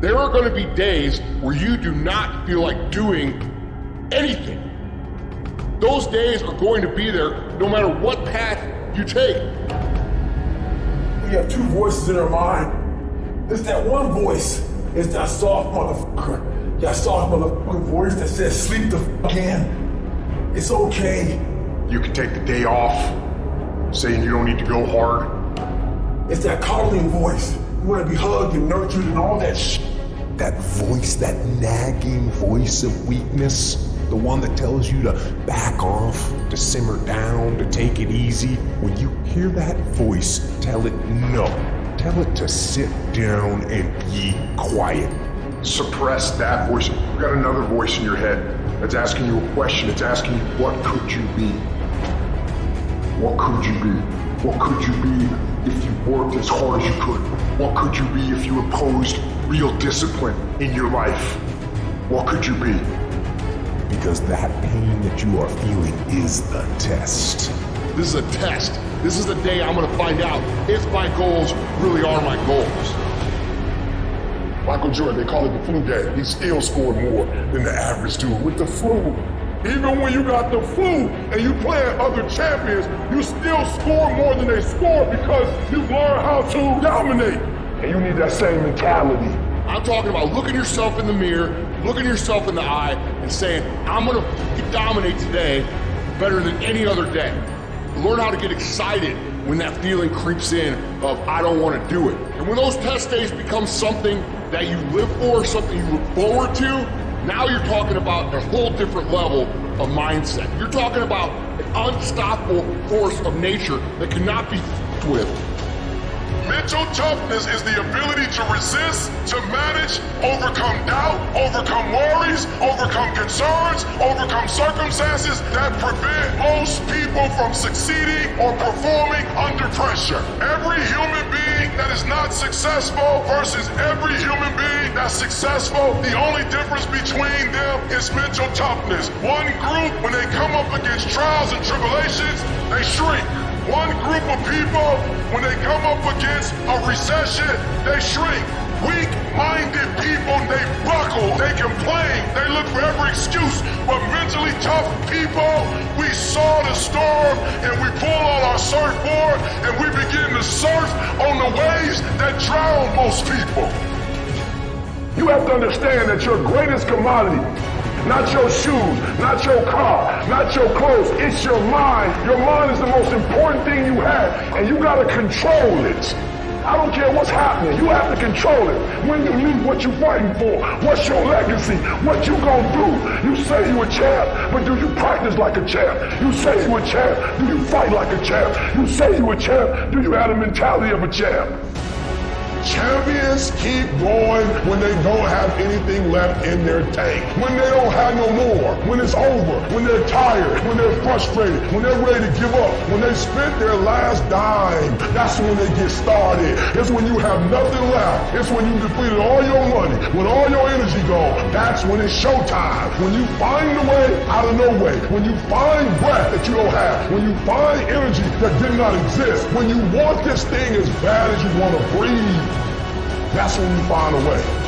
There are going to be days where you do not feel like doing anything. Those days are going to be there no matter what path you take. We have two voices in our mind. It's that one voice. It's that soft motherfucker. That soft motherfucker voice that says sleep the fuck in. It's okay. You can take the day off, saying you don't need to go hard. It's that coddling voice. You want to be hugged and nurtured and all that shit. That voice, that nagging voice of weakness, the one that tells you to back off, to simmer down, to take it easy. When you hear that voice, tell it no. Tell it to sit down and be quiet. Suppress that voice. You've got another voice in your head that's asking you a question. It's asking you, what could you be? What could you be? What could you be if you worked as hard as you could? What could you be if you imposed real discipline in your life? What could you be? Because that pain that you are feeling is the test. This is a test. This is the day I'm gonna find out if my goals really are my goals. Michael Jordan, they call it the flu game. He still scored more than the average dude with the flu. Even when you got the flu and you play at other champions, you still score more than they score because you learn how to dominate. And you need that same mentality. I'm talking about looking yourself in the mirror, looking yourself in the eye, and saying, I'm gonna dominate today better than any other day. Learn how to get excited when that feeling creeps in of I don't want to do it. And when those test days become something that you live for, something you look forward to, now you're talking about a whole different level of mindset. You're talking about an unstoppable force of nature that cannot be with. Mental toughness is the ability to resist, to manage, overcome doubt, overcome worries, overcome concerns, overcome circumstances that prevent most people from succeeding or performing under pressure. Every human being that is successful versus every human being that's successful, the only difference between them is mental toughness. One group, when they come up against trials and tribulations, they shrink. One group of people, when they come up against a recession, they shrink. Weak-minded people, they buckle, they complain, they look for every excuse. But mentally tough people, we saw the storm and we pull on our surfboard and we begin to surf the waves that drown most people. You have to understand that your greatest commodity not your shoes, not your car, not your clothes. It's your mind. Your mind is the most important thing you have, and you got to control it. I don't care what's happening. You have to control it. When you leave, what you fighting for? What's your legacy? What you gonna do? You say you a champ, but do you practice like a champ? You say you a champ, do you fight like a champ? You say you a champ, do you have the mentality of a champ? Champions keep going when they don't have anything left in their tank. When they don't have no more. When it's over. When they're tired. When they're frustrated. When they're ready to give up. When they spent their last dime. That's when they get started. It's when you have nothing left. It's when you depleted all your money. When all your energy gone. That's when it's showtime. When you find a way out of no way. When you find breath that you don't have. When you find energy that did not exist. When you want this thing as bad as you want to breathe. That's when you find a way.